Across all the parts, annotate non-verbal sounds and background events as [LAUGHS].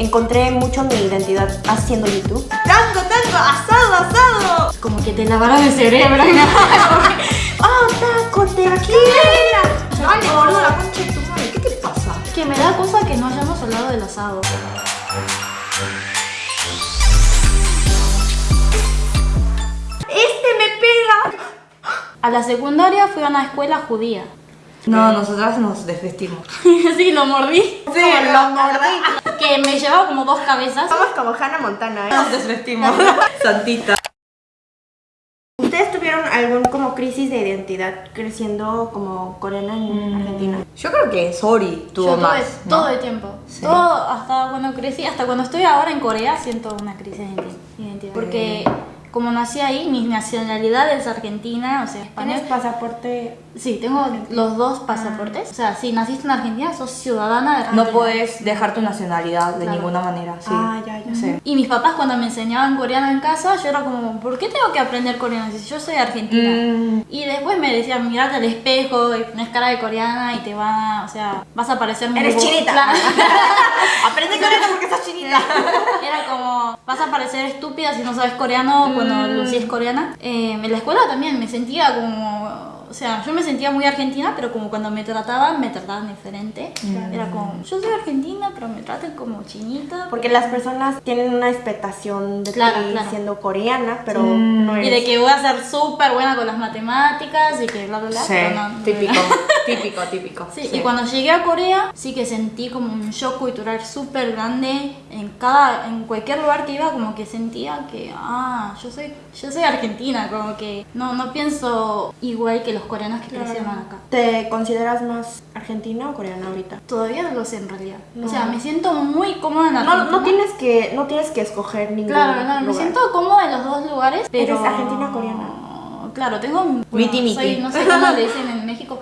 encontré mucho mi identidad haciendo YouTube. ¡Tango, tango! ¡Asado, asado! Como que te lavaron el cerebro. [LAUGHS] ¡Ah, taco, tequila! Dale, boludo, la concha de tu madre. ¿Qué te pasa? que me da cosa que no hayamos hablado del asado. ¡Este me pega! A la secundaria fui a una escuela judía. No, nosotras nos desvestimos. [LAUGHS] sí, lo mordí. Sí, lo mordí. [LAUGHS] Que me llevaba como dos cabezas. Somos como Hannah Montana, ¿eh? Nos desvestimos. [LAUGHS] Santita. ¿Ustedes tuvieron algún como crisis de identidad creciendo como coreana en Argentina? Yo creo que Sori tuvo Yo tuve más. ¿no? todo el tiempo. Todo hasta cuando crecí, hasta cuando estoy ahora en Corea siento una crisis de identi- identidad. Porque como nací ahí, mi nacionalidad es argentina, o sea, español. ¿Tienes pasaporte? Sí, tengo los dos pasaportes. O sea, si naciste en Argentina, sos ciudadana de Argentina. No puedes dejar tu nacionalidad de Claro. ninguna manera. Sí. Ah, ya, ya. Sí. Y mis papás cuando me enseñaban coreano en casa, yo era como, ¿por qué tengo que aprender coreano si yo soy argentina? Mm. Y después me decían, mirate al espejo y pones cara de coreana y te va, o sea, vas a parecer muy Eres chinita. [LAUGHS] Aprende coreano porque estás chinita. [LAUGHS] Era como, vas a parecer estúpida si no sabes coreano cuando Mm. Lucy es coreana. Eh, en la escuela también me sentía como, o sea, yo me sentía muy argentina, pero como cuando me trataban, me trataban diferente. Mm. Era como, yo soy argentina, pero me tratan como chinita. Porque las personas tienen una expectación de Claro, ti claro. siendo coreana, pero no eres. Y de que voy a ser súper buena con las matemáticas y que bla, bla, bla. Sí, pero no, no típico, era. típico, [LAUGHS] típico. Sí, y cuando llegué a Corea sí que sentí como un shock cultural súper grande en cada, en cualquier lugar que iba como que sentía que, ah, yo soy, yo soy argentina, como que no, no pienso igual que los coreanos que crecieron acá. ¿Te consideras más argentina o coreana ahorita? Todavía no lo sé en realidad. No. O sea, me siento muy cómoda en No, Argentina. no tienes que no tienes que escoger ningún Claro, no, me siento cómoda en los dos lugares, pero... ¿Eres argentina o coreana? Claro, tengo... bueno, Miti, miti. soy- no sé cómo le dicen en México.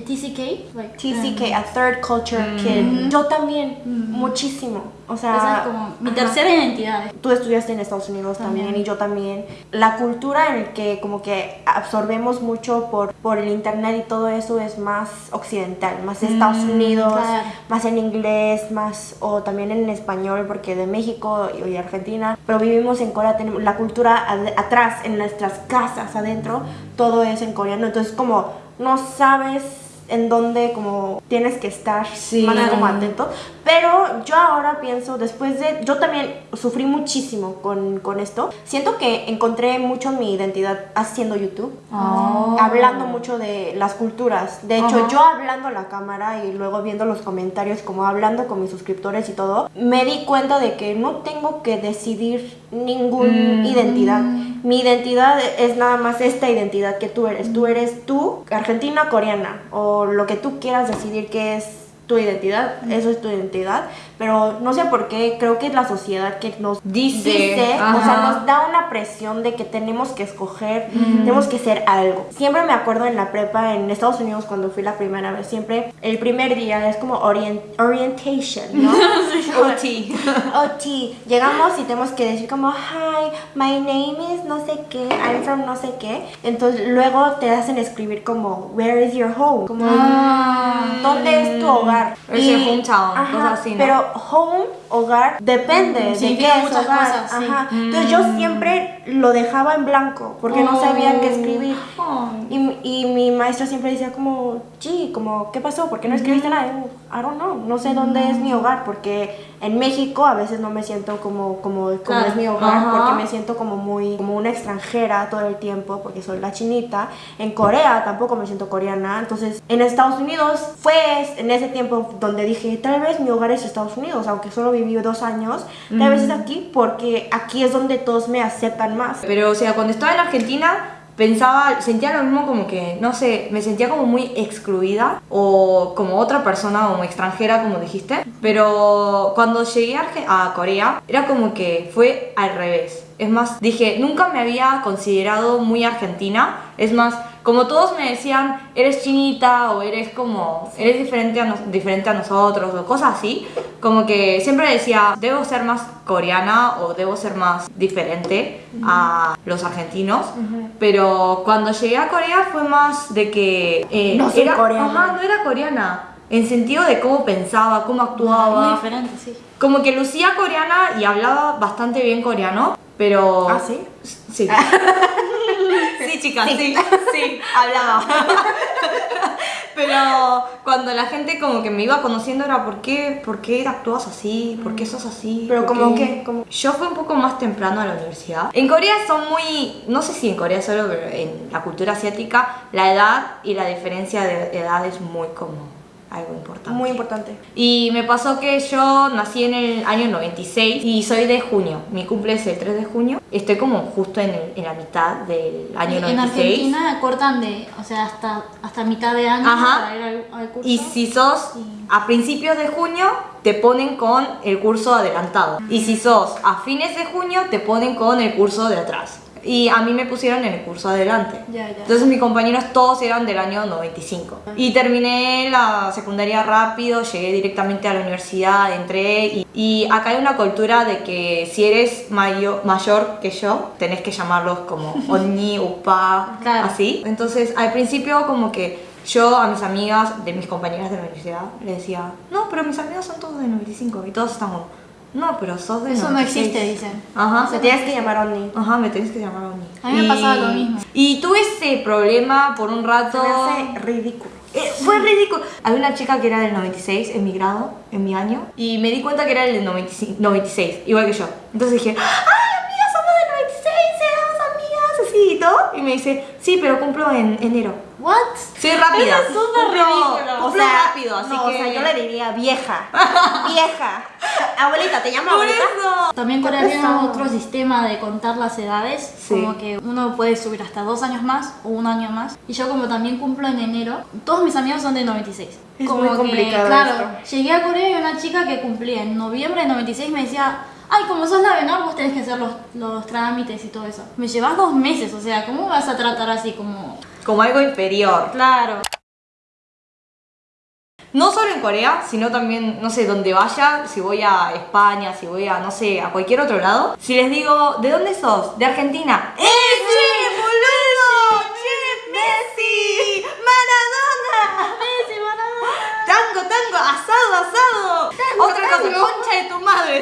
TCK. like, TCK, a third culture kid. Yo también, muchísimo. O sea, Esa es como mi ajá. tercera identidad. Tú estudiaste en Estados Unidos también. y yo también. La cultura en el que como que absorbemos mucho por, por el internet y todo eso es más occidental, más de Estados Unidos, claro. más en inglés, más o también en español porque de México y, y Argentina, pero vivimos en Corea, tenemos la cultura ad- atrás, en nuestras casas, adentro, todo es en coreano, entonces como no sabes en dónde como tienes que estar Sí. más como atento. Pero yo ahora pienso, después de... Yo también sufrí muchísimo con, con esto. Siento que encontré mucho mi identidad haciendo YouTube. Oh. Hablando mucho de las culturas. De hecho, Ajá. yo hablando a la cámara y luego viendo los comentarios, como hablando con mis suscriptores y todo, me di cuenta de que no tengo que decidir ninguna Mm. identidad. Mi identidad es nada más esta identidad que tú eres. Tú eres tú, argentina, coreana, o lo que tú quieras decidir que es tu identidad, eso es tu identidad, pero no sé por qué, creo que es la sociedad que nos Dice, dice, o sea, ajá. nos da una presión de que tenemos que escoger, tenemos que ser algo. Siempre me acuerdo en la prepa en Estados Unidos cuando fui la primera vez, siempre el primer día es como orient- orientation, ¿no? [LAUGHS] OT. [LAUGHS] OT. Llegamos y tenemos que decir como, hi, my name is no sé qué, I'm from no sé qué. Entonces luego te hacen escribir como, where is your home? Como, ¿dónde es tu hogar? Es el hometown, cosas así, ¿no? Pero home, hogar, depende de qué es muchas hogar. cosas, sí. Ajá. Entonces yo siempre lo dejaba en blanco porque no sabía qué escribir. Oh. Y, y mi maestra siempre decía como, sí, como, ¿qué pasó? ¿Por qué no escribiste nada? Y yo, I don't know, no sé dónde es mi hogar porque en México a veces no me siento como, como, como Claro. es mi hogar Ajá. porque me siento como muy, como una extranjera todo el tiempo porque soy la chinita. En Corea tampoco me siento coreana. Entonces en Estados Unidos fue en ese tiempo donde dije, tal vez mi hogar es Estados Unidos, aunque solo viví dos años, tal vez es aquí porque aquí es donde todos me aceptan Pero, o sea, cuando estaba en Argentina, pensaba, sentía lo mismo como que, no sé, me sentía como muy excluida o como otra persona, como extranjera, como dijiste. Pero cuando llegué a Corea, era como que fue al revés. Es más, dije, nunca me había considerado muy argentina. Es más, como todos me decían, eres chinita o eres como, eres diferente a, nos- diferente a nosotros o cosas así, como que siempre decía, debo ser más coreana o debo ser más diferente a los argentinos. Pero cuando llegué a Corea fue más de que... eh, No soy era, coreana. Ajá, no era coreana. En sentido de cómo pensaba, cómo actuaba. Muy diferente, sí. Como que lucía coreana y hablaba bastante bien coreano, pero... ¿Ah, sí? Sí. [LAUGHS] sí, chicas, sí. Sí, [LAUGHS] hablaba. [LAUGHS] pero cuando la gente como que me iba conociendo era ¿por qué, por qué actúas así? ¿Por qué sos así? Pero ¿Por como qué?". que. Yo fui un poco más temprano a la universidad. En Corea son muy, no sé si en Corea solo, pero en la cultura asiática, la edad y la diferencia de edad es muy como algo importante. Muy importante. Y me pasó que yo nací en el año 96 y soy de junio. Mi cumple es el 3 de junio. Estoy como justo en, el- en la mitad del año En 96. Argentina cortan de, o sea, hasta, hasta mitad de año Ajá. para ir al, al curso. Y si sos a principios de junio, te ponen con el curso adelantado. Y si sos a fines de junio, te ponen con el curso de atrás. Y a mí me pusieron en el curso adelante. Ya, ya. Entonces mis compañeros todos eran del año 95. Y terminé la secundaria rápido, llegué directamente a la universidad, entré y, y acá hay una cultura de que si eres mayo- mayor que yo, tenés que llamarlos como [LAUGHS] Oni, Upa, Claro. así. Entonces al principio como que yo a mis amigas, de mis compañeras de la universidad, les decía, no, pero mis amigos son todos de 95 y todos están como, no, pero sos de Eso no 96". existe, dicen. Ajá. Se tienes que llamar Oni. Ajá, me tenés que llamar Oni. A mí me pasaba lo mismo. Y tuve ese problema por un rato. Se me hace ridículo. Eh, fue ridículo. Había una chica que era del 96 en mi grado, en mi año, y me di cuenta que era del 95 96, igual que yo. Entonces dije, ¡ay, me dice, sí, pero cumplo en enero. ¿What? Soy rápida. Eso es súper Cumplo- ridículo. cumplo rápido, así no, que... o sea, yo le diría vieja. [LAUGHS] vieja. Abuelita, ¿te llamo Por abuelita? eso. También Corea tiene otro sistema de contar las edades, Sí. como que uno puede subir hasta dos años más o un año más. Y yo como también cumplo en enero, todos mis amigos son de 96. Es como muy que, complicado Claro, esto. llegué a Corea y una chica que cumplía en noviembre de 96 me decía, ay, como sos la menor, vos tenés que hacer los, los trámites y todo eso. Me llevas dos meses, o sea, ¿cómo vas a tratar así como... Como algo inferior. Claro. No solo en Corea, sino también, no sé, donde vaya, si voy a España, si voy a, no sé, a cualquier otro lado. Si les digo, ¿de dónde sos? De Argentina. ¡Eh,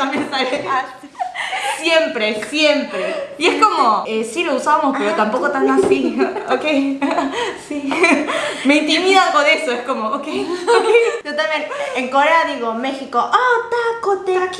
también sale. Siempre, siempre. Y es como, eh, sí lo usamos, pero tampoco tan así. [LAUGHS] ¿Ok? [LAUGHS] Sí. Me intimidan con eso, es como, ¿ok? Yo también, en Corea digo México, oh, taco, tequila,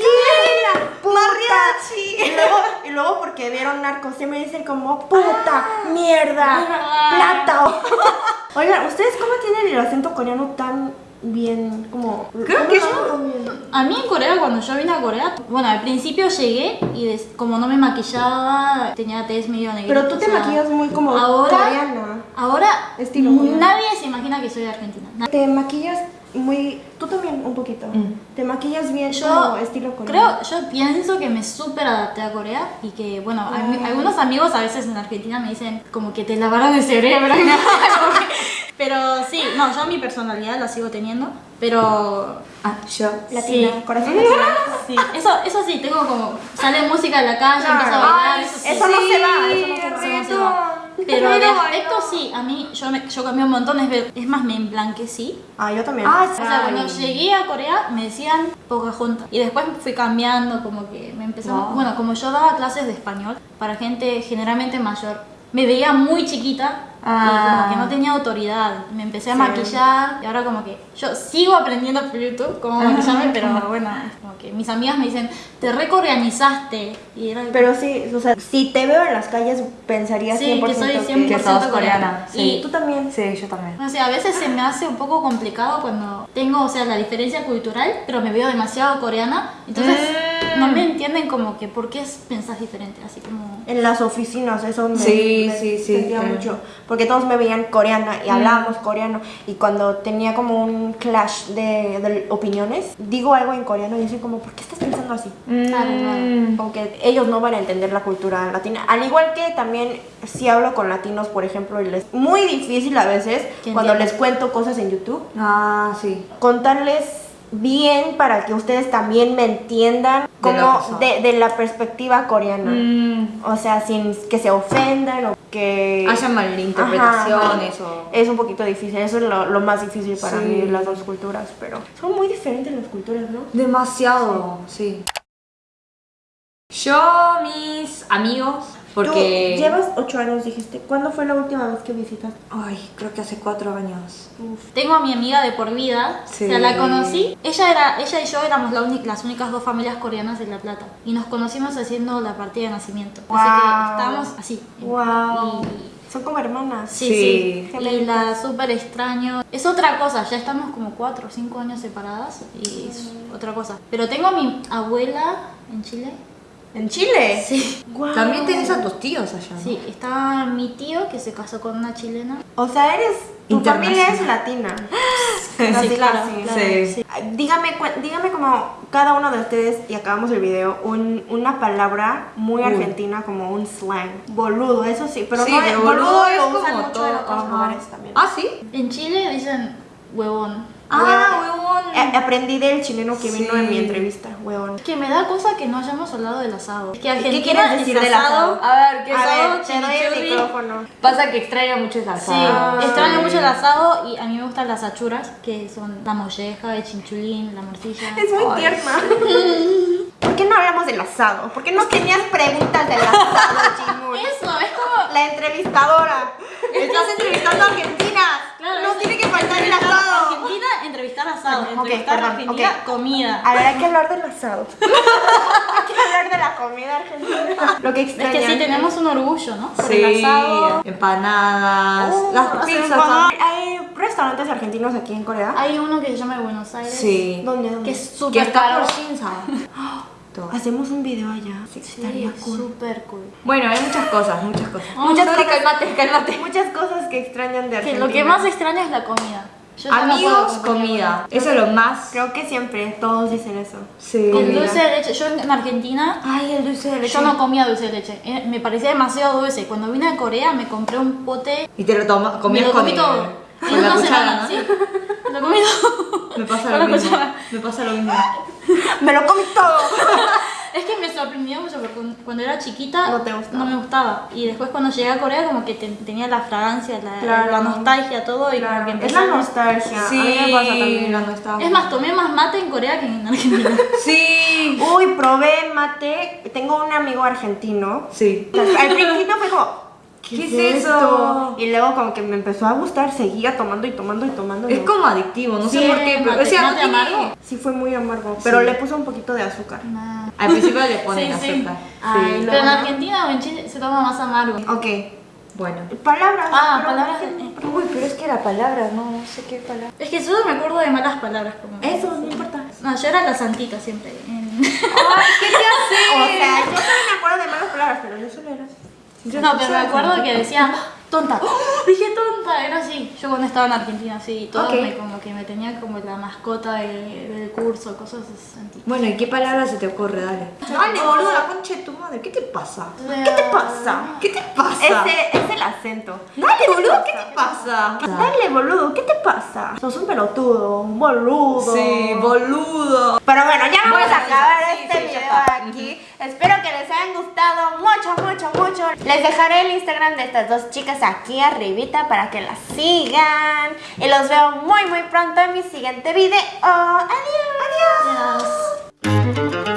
Mariachi. Y luego, y luego porque vieron narcos, siempre dicen como puta, mierda, Ah. plata. [LAUGHS] Oigan, ¿ustedes cómo tienen el acento coreano tan bien? Como, Creo ¿cómo que yo-? A mí en Corea, cuando yo vine a Corea, bueno, al principio llegué y des- como no me maquillaba, tenía tez medio negrita. Pero tú te sea, maquillas muy como ahora, coreana. Ahora, Estilo coreano. nadie se imagina que soy de Argentina. Na- Te maquillas muy, tú también un poquito. Te maquillas bien Yo como estilo coreano. creo, yo pienso que me súper adapté a Corea y que, bueno, a algunos amigos a veces en Argentina me dicen como que te lavaron el cerebro. [LAUGHS] pero sí, no, yo mi personalidad la sigo teniendo, pero Ah, yo. Latina, sí. corazón latino. [LAUGHS] Sí, eso, eso sí, tengo como, sale música en la calle, Claro. empiezo a bailar, Ay, eso sí. eso no se va, eso no se va. Eso no se va. Pero de aspecto sí, a mí yo, me, yo cambié un montón, es, es más, me emblanquecí. Ah, yo también. Ah, O sea, cuando llegué a Corea me decían Pocahontas y después fui cambiando, como que me empezaron, Wow. bueno, como yo daba clases de español para gente generalmente mayor, me veía muy chiquita y Ah. como que no tenía autoridad, me empecé a Sí. maquillar y ahora como que yo sigo aprendiendo por YouTube cómo maquillarme, pero bueno, como que mis amigas me dicen, te recoreanizaste y era Pero sí, o sea, si te veo en las calles pensaría Sí, 100% que soy 100% Que sos coreana. coreana, Y sí. Tú también. Sí, yo también. O sea, a veces se me hace un poco complicado cuando tengo, o sea, la diferencia cultural, pero me veo demasiado coreana. Entonces, Mm. No me entienden como que por qué pensás diferente, así como... En las oficinas, eso me, Sí, me sí, sí, sentía sí. mucho. Porque todos me veían coreana y hablábamos coreano. Y cuando tenía como un clash de, de opiniones, digo algo en coreano y dicen como, ¿por qué estás pensando así? Claro, Mm. Como que ellos no van a entender la cultura latina. Al igual que también si hablo con latinos, por ejemplo, y les muy difícil a veces cuando les cuento cosas en YouTube, Ah, sí. contarles bien para que ustedes también me entiendan como de, de la perspectiva coreana. Mm, O sea, sin que se ofendan o que... haya malinterpretaciones Ajá, ajá. o... Es un poquito difícil, eso es lo, lo más difícil para Sí. mí, las dos culturas, pero son muy diferentes las culturas, ¿no? Demasiado, sí. Yo, mis amigos, porque... Tú llevas ocho años, dijiste. ¿Cuándo fue la última vez que visitaste? Ay, creo que hace cuatro años. Tengo a mi amiga de por vida, Sí. o sea, la conocí. Ella era, ella y yo éramos la las únicas dos familias coreanas en La Plata y nos conocimos haciendo la partida de nacimiento. Así que Wow. estábamos así. Wow. Y- Son como hermanas. Sí, Sí. sí. Y la súper extraño. Es otra cosa, ya estamos como cuatro o cinco años separadas y es otra cosa. Pero tengo a mi abuela en Chile. ¿En Chile? Sí. También tenés a tus tíos allá, ¿no? Sí, está mi tío que se casó con una chilena. O sea, eres. Tu familia es latina. [GASPS] Sí, Casi, claro, claro, Sí. sí. Dígame, dígame como cada uno de ustedes, y acabamos el video, un- una palabra muy Uy. argentina, como un slang. Boludo, eso sí, pero Sí, no boludo, boludo es lo usan como mucho todo, en otros ajá. lugares también. ¿Ah, sí? En Chile dicen huevón. Ah, huevón. Eh, aprendí del chileno que vino Sí. en mi entrevista, huevón. Que me da cosa que no hayamos hablado del asado. Que ¿Qué quieres decir del asado? A ver, ¿qué A asado? ver, te doy el micrófono. Pasa que extraña mucho el Sí, asado. extraño Sí. mucho el asado y a mí me gustan las achuras, que son la molleja, el chinchulín, la morcilla. Es muy Ay, tierna. [LAUGHS] ¿Por qué no hablamos del asado? ¿Por qué no tenías preguntas del asado, Chimur? Eso, es como... La entrevistadora. [LAUGHS] Estás entrevistando a Argentina. Claro, no tiene que faltar el asado. Argentina, entrevistar asado. Ok, entrevistar perdón, Argentina, ok. comida. A ver, hay que hablar del asado. [LAUGHS] hay que hablar de la comida argentina. Lo que Es extrañan. que sí, tenemos un orgullo, ¿no? Por Sí, el asado. empanadas, Uh, las pizzas. ¿Hay restaurantes argentinos aquí en Corea? Hay uno que se llama Buenos Aires. Sí. ¿Dónde? dónde? Que es súper caro. [GASPS] Todo. Hacemos un video allá. Sí, estaría es cool. cool. Bueno, hay muchas cosas, muchas cosas. Muchas Sorry, cosas. cálmate, cálmate. Muchas cosas que extrañan de Que Argentina. lo que más extraño es la comida. Yo no Amigos, comida. Eso es lo más. Creo que siempre todos dicen eso. Sí. El Comida. dulce de leche, yo en Argentina Ay, el dulce de leche. yo no comía dulce de leche, eh, me parecía demasiado dulce. Cuando vine a Corea me compré un pote, Y te lo tomas, me comías lo con comí todo. En Con la una cuchara, semana, ¿no? sí. Lo comí todo. Me pasa Con lo mismo. Me pasa lo mismo. Me lo comí todo. [LAUGHS] Es que me sorprendió mucho porque cuando- era chiquita No te gustaba. no me gustaba. Y después cuando llegué a Corea como que te- tenía la fragancia, la, Claro. la nostalgia, todo. Y Claro, como que es la a- nostalgia. Sí, A mí me pasa también. la nostalgia. Es más, tomé más mate en Corea que en Argentina. [LAUGHS] Sí. Uy, probé mate. Tengo un amigo argentino. Sí. Al principio fue como, ¿qué, ¿Qué es es esto? esto? Y luego como que me empezó a gustar, seguía tomando y tomando y tomando. Es no- como adictivo, no Sí, sé por qué, pero o sea, no tiene... amargo. Sí fue muy amargo, pero Sí. le puso un poquito de azúcar. Nah. Al principio le ponen [LAUGHS] Sí, sí. azúcar. Ay. Pero en Argentina o en Chile se toma más amargo. Ok. Bueno. Palabras. Ah, pero- palabras. eh, Uy, pero es que la palabra, no, no sé qué palabra. Es que solo me acuerdo de malas palabras. Como Eso, no importa. No, yo era la santita siempre. en- ¿Qué te [LAUGHS] O hace? sea, yo solo me acuerdo de malas palabras, pero yo solo era así. No, pero me acuerdo que decía tonta. ¡Oh! Dije tonta, era así. Yo cuando estaba en Argentina, sí, todo Ok. me, como que me tenía como la mascota de- del curso, cosas así. Bueno, ¿y qué palabra se te ocurre? Dale. Dale, boludo, la concha de tu madre. ¿Qué te pasa? ¿Qué te pasa? ¿Qué te pasa? Ese es el acento. Dale, boludo, ¿qué te pasa? Dale, boludo, ¿qué te pasa? Sos un pelotudo, un boludo. Sí, boludo. Pero bueno, ya vamos Bueno, a acabar sí, este sí, video aquí. Espero que les hayan gustado mucho, mucho, mucho. Les dejaré el Instagram de estas dos chicas aquí arribita para que las sigan. Y los veo muy, muy pronto en mi siguiente video. Adiós. Adiós. Adiós.